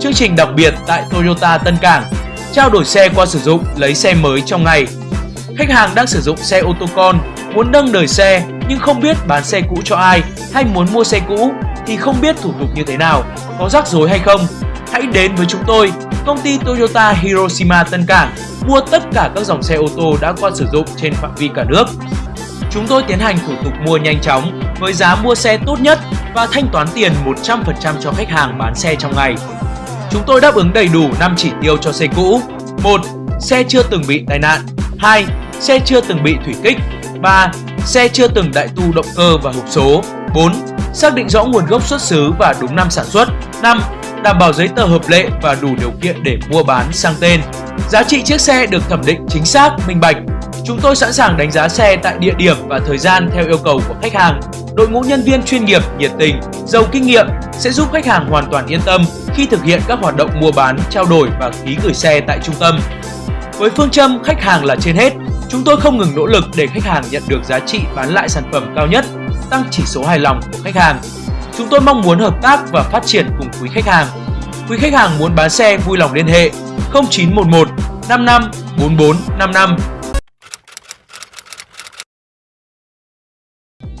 Chương trình đặc biệt tại Toyota Tân Cảng Trao đổi xe qua sử dụng, lấy xe mới trong ngày Khách hàng đang sử dụng xe ô tô con, muốn nâng đời xe nhưng không biết bán xe cũ cho ai hay muốn mua xe cũ thì không biết thủ tục như thế nào, có rắc rối hay không. Hãy đến với chúng tôi, công ty Toyota Hiroshima Tân Cảng mua tất cả các dòng xe ô tô đã qua sử dụng trên phạm vi cả nước. Chúng tôi tiến hành thủ tục mua nhanh chóng với giá mua xe tốt nhất và thanh toán tiền 100% cho khách hàng bán xe trong ngày. Chúng tôi đáp ứng đầy đủ 5 chỉ tiêu cho xe cũ. 1. Xe chưa từng bị tai nạn. 2. Xe chưa từng bị thủy kích. 3. Xe chưa từng đại tu động cơ và hộp số. 4. Xác định rõ nguồn gốc xuất xứ và đúng năm sản xuất. 5. Đảm bảo giấy tờ hợp lệ và đủ điều kiện để mua bán sang tên. Giá trị chiếc xe được thẩm định chính xác, minh bạch. Chúng tôi sẵn sàng đánh giá xe tại địa điểm và thời gian theo yêu cầu của khách hàng. Đội ngũ nhân viên chuyên nghiệp, nhiệt tình, giàu kinh nghiệm sẽ giúp khách hàng hoàn toàn yên tâm khi thực hiện các hoạt động mua bán, trao đổi và ký gửi xe tại trung tâm. Với phương châm khách hàng là trên hết, chúng tôi không ngừng nỗ lực để khách hàng nhận được giá trị bán lại sản phẩm cao nhất, tăng chỉ số hài lòng của khách hàng. Chúng tôi mong muốn hợp tác và phát triển cùng quý khách hàng. Quý khách hàng muốn bán xe vui lòng liên hệ 0911 55 44 55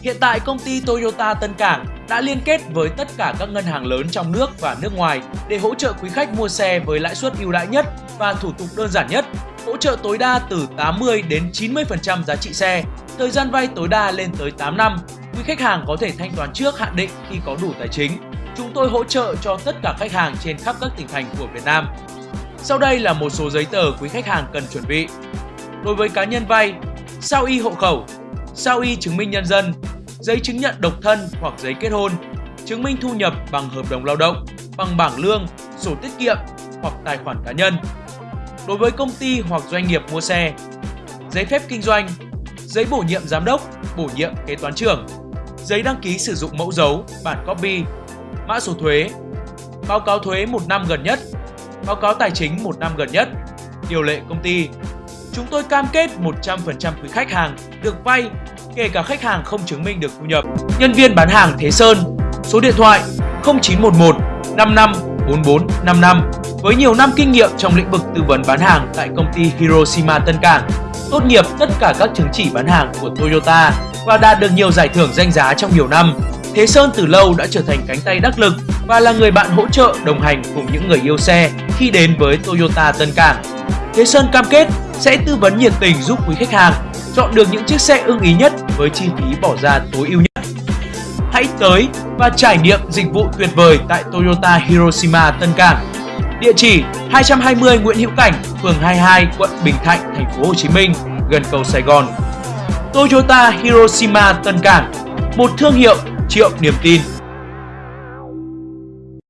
Hiện tại công ty Toyota Tân Cảng đã liên kết với tất cả các ngân hàng lớn trong nước và nước ngoài để hỗ trợ quý khách mua xe với lãi suất ưu đãi nhất và thủ tục đơn giản nhất, hỗ trợ tối đa từ 80 đến 90% giá trị xe, thời gian vay tối đa lên tới 8 năm. Quý khách hàng có thể thanh toán trước hạn định khi có đủ tài chính. Chúng tôi hỗ trợ cho tất cả khách hàng trên khắp các tỉnh thành của Việt Nam. Sau đây là một số giấy tờ quý khách hàng cần chuẩn bị. Đối với cá nhân vay, sao y hộ khẩu, sao y chứng minh nhân dân, giấy chứng nhận độc thân hoặc giấy kết hôn, chứng minh thu nhập bằng hợp đồng lao động, bằng bảng lương, sổ tiết kiệm hoặc tài khoản cá nhân. Đối với công ty hoặc doanh nghiệp mua xe, giấy phép kinh doanh, giấy bổ nhiệm giám đốc, bổ nhiệm kế toán trưởng, giấy đăng ký sử dụng mẫu dấu, bản copy, mã số thuế, báo cáo thuế một năm gần nhất, báo cáo tài chính một năm gần nhất, điều lệ công ty. Chúng tôi cam kết 100% quý khách hàng được vay kể cả khách hàng không chứng minh được thu nhập. Nhân viên bán hàng Thế Sơn, số điện thoại 0911 55 44 55 với nhiều năm kinh nghiệm trong lĩnh vực tư vấn bán hàng tại công ty Hiroshima Tân Cảng, tốt nghiệp tất cả các chứng chỉ bán hàng của Toyota và đạt được nhiều giải thưởng danh giá trong nhiều năm. Thế Sơn từ lâu đã trở thành cánh tay đắc lực và là người bạn hỗ trợ đồng hành cùng những người yêu xe khi đến với Toyota Tân Cảng. Thế Sơn cam kết sẽ tư vấn nhiệt tình giúp quý khách hàng chọn được những chiếc xe ưng ý nhất với chi phí bỏ ra tối ưu nhất. Hãy tới và trải nghiệm dịch vụ tuyệt vời tại Toyota Hiroshima Tân Cảng. Địa chỉ 220 Nguyễn Hữu Cảnh, phường 22, quận Bình Thạnh, thành phố Hồ Chí Minh, gần cầu Sài Gòn. Toyota Hiroshima Tân Cảng, một thương hiệu triệu niềm tin.